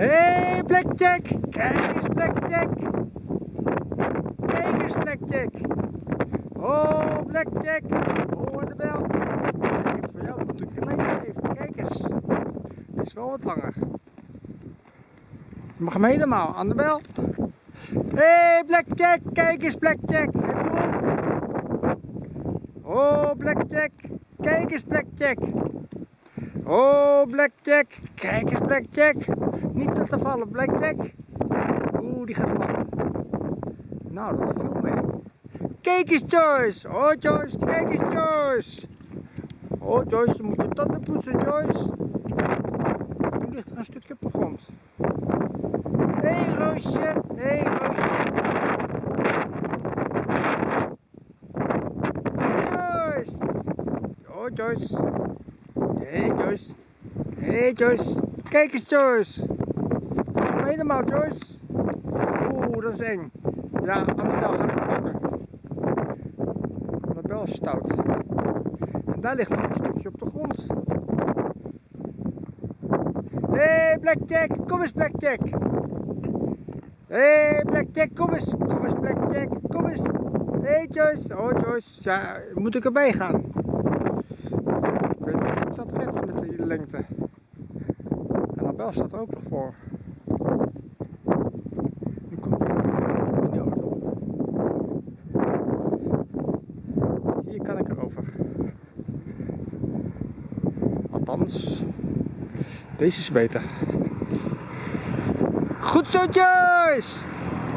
hey, Blackjack! Kijk eens, Blackjack! Kijk eens, Blackjack! Oh, Blackjack! Hoor de bel! Ik voor jou natuurlijk geleden even. Kijk eens. Het is wel wat langer. Je mag hem helemaal aan de bel. hey, Blackjack! Kijk eens, Blackjack! Heb je hem? Oh, Blackjack! Kijk eens, Blackjack! Oh, Blackjack! Kijk eens, Blackjack! Niet te vallen, Blackjack! Oeh, die gaat vallen. Nou, dat viel mee. Kijk eens, Joyce! Oh, Joyce, kijk eens, Joyce! Oh, Joyce, je moet je tanden poetsen, Joyce! Nu ligt er een stukje op de grond. Hé, hey, Roosje! Hé, hey, Roosje! Joyce! Oh, Joyce! Hey, Joyce! Hé, hey, Joyce! Kijk eens, Joyce! Kom helemaal, Joyce! Oeh, dat is eng. Ja, Annabel gaat het pakken. Annabel is stout. En daar ligt nog een stukje op de grond. Hé, hey, Blackjack! Kom eens, Blackjack! Hé, hey, Blackjack, kom eens! Kom eens, Blackjack! Kom eens! Hé, hey, Joyce! Oh, Joyce! Ja, moet ik erbij gaan? Ik weet niet of ik dat red met die lengte. Annabel staat er ook nog voor. Nu komt in de auto. Hier kan ik erover. Althans, deze is beter. Goed zo, Joyce!